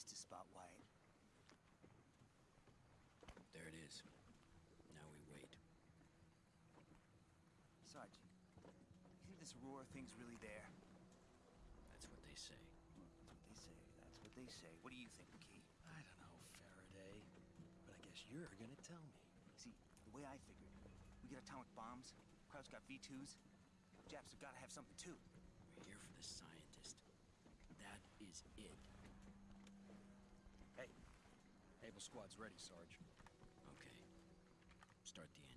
missed a spot, Wyatt. There it is. Now we wait. Sarge, you think this roar thing's really there? That's what they say. That's what they say. That's what they say. What do you think, McKee? I don't know, Faraday. But I guess you're gonna tell me. See, the way I figured, we get atomic bombs, Krauts got V2s, Japs have got to have something too. We're here for the scientist. That is it. Able Squad's ready, Sarge. Okay. Start the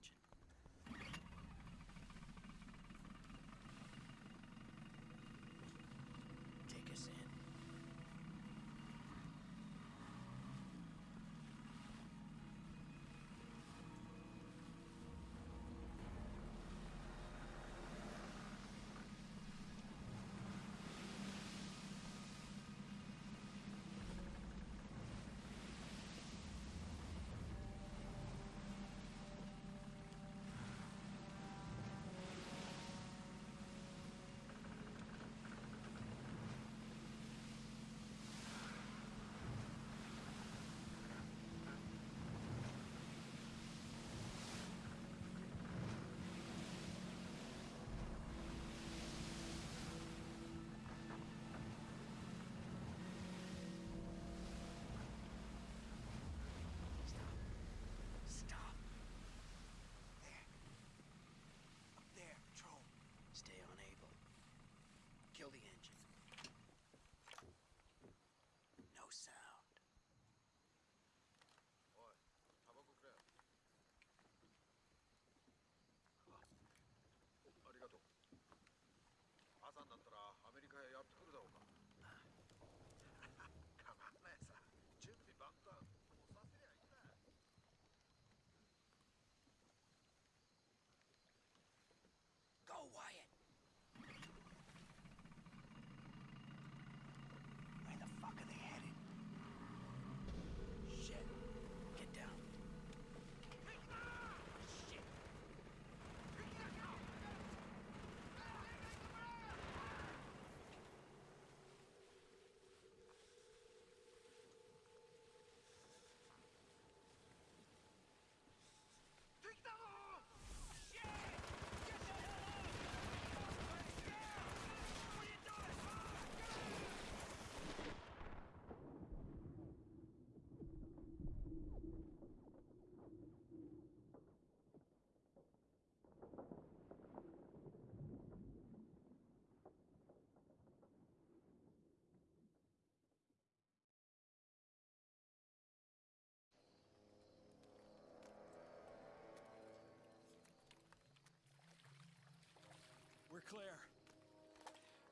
We're clear.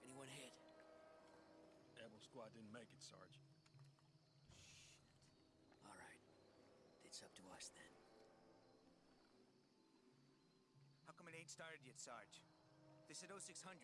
Anyone hit? Able Squad didn't make it, Sarge. All right. It's up to us then. How come it ain't started yet, Sarge? They said 0600.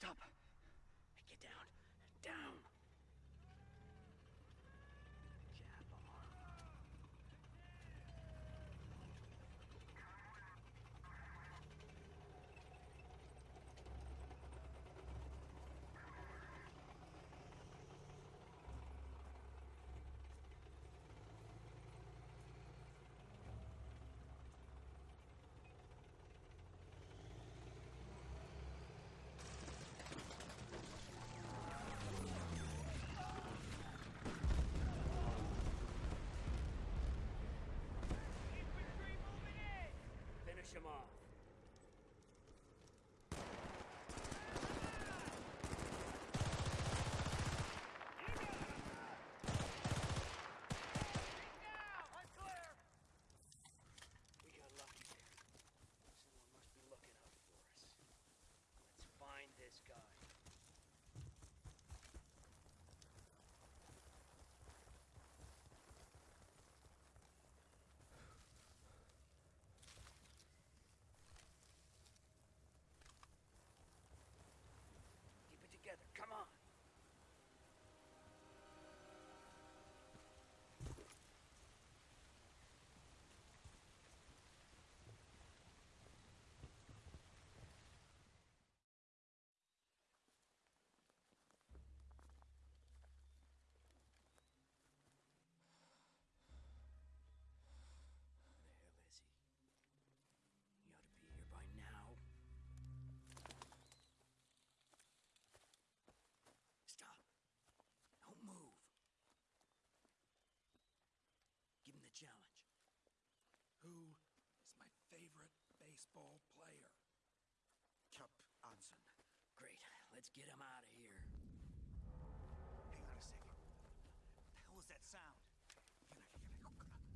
Stop. 干什么？baseball player. Chup Anson. Great. Let's get him out of here. Hang on a second. What the hell was that sound?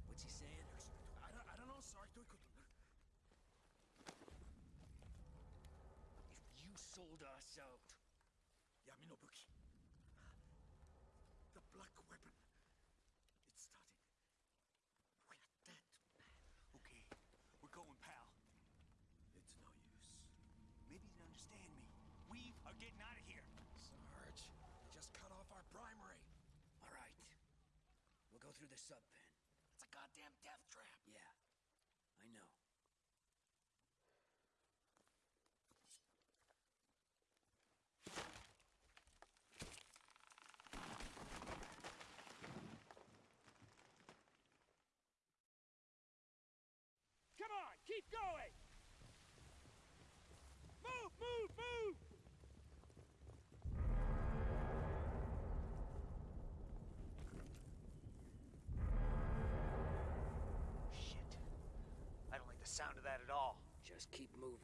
What's he saying? I don't, I don't know, sorry. If you sold us out... Yaminobuki. The black weapon. through the sub pen. It's a goddamn death trap. Just keep moving.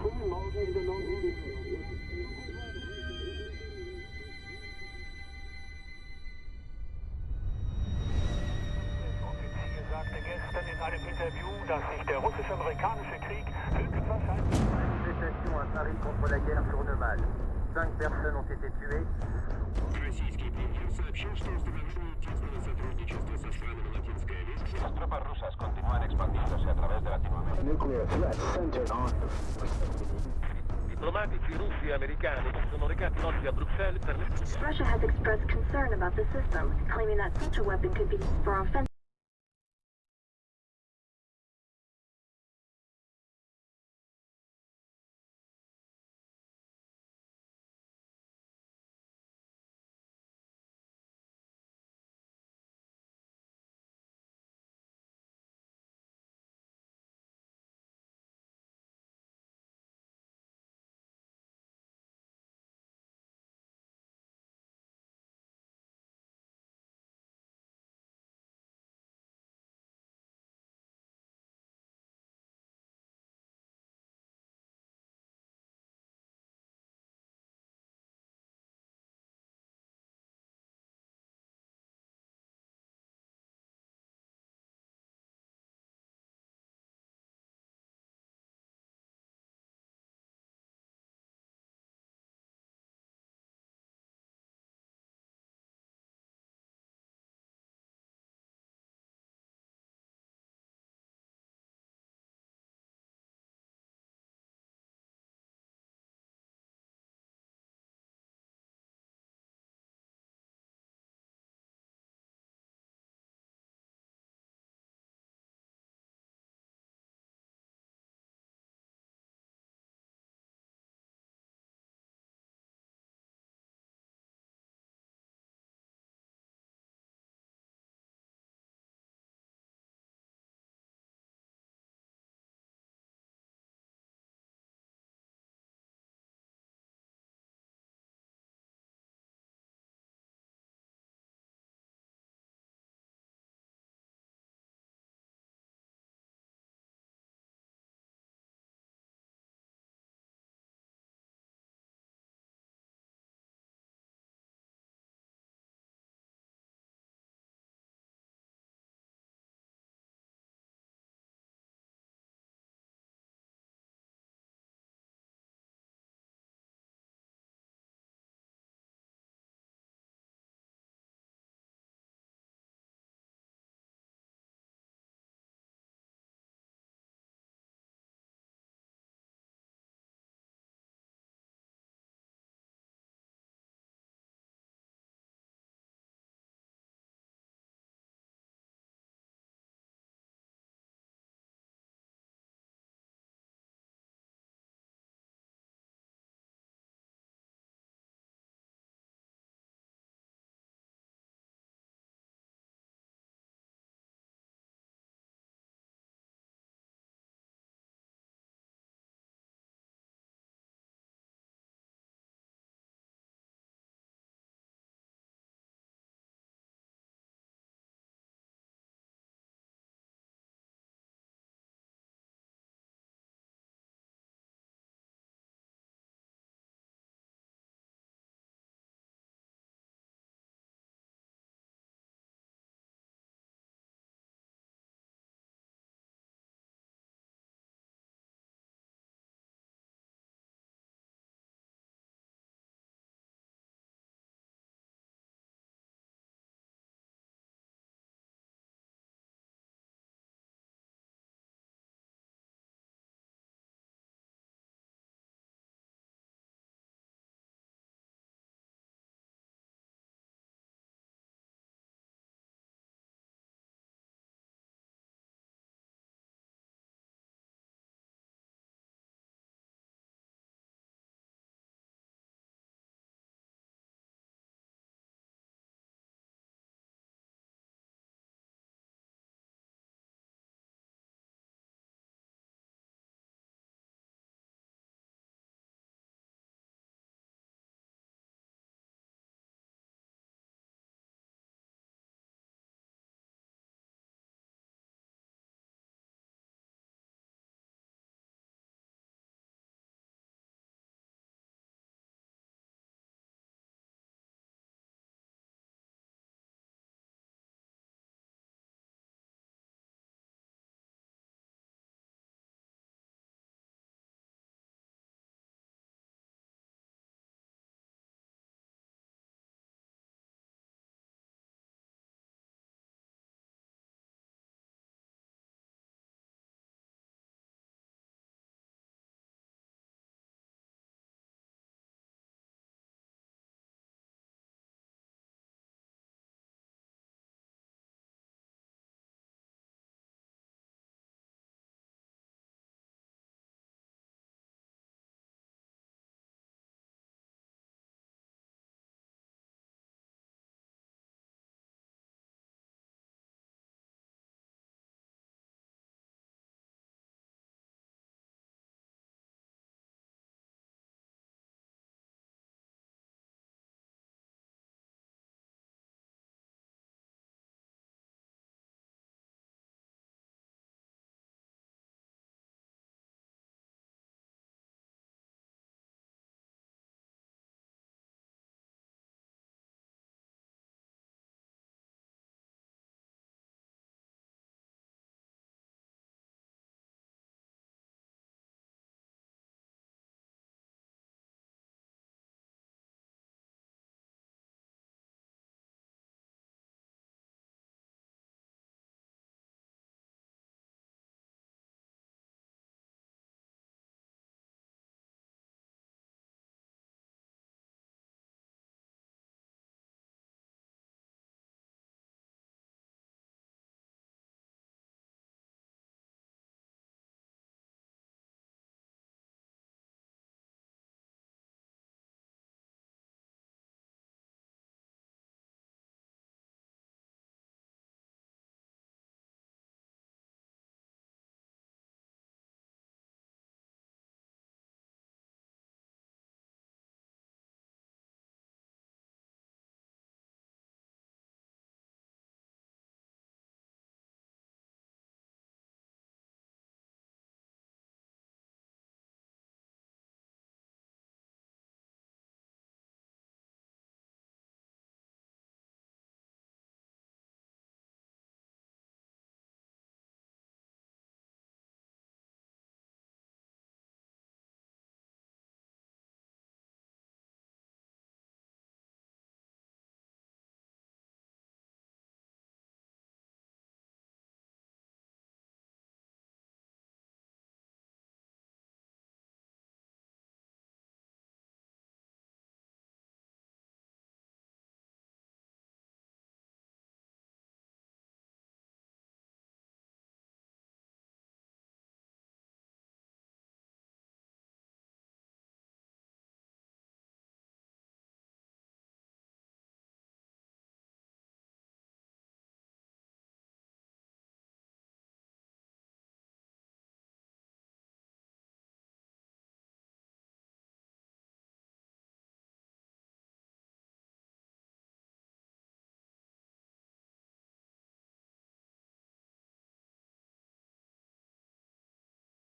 longer found free margin in the Offizier sagte gestern in einem Interview, dass sich der russisch-amerikanische Krieg höchstwahrscheinlich... Manifestation à Paris contre la guerre tourne mal. Cinq personnes ont été tuées. Российский премьер сообщил, что установили тесное сотрудничество со странами Латинской Америки. Las tropas rusas continúan expandiéndose a través de Latinoamérica. Nuclear threat centered on. Diplomatici russi e americani sono recati oggi a Bruxelles per Russia has expressed concern about the system, claiming that such a weapon could be used for offensive.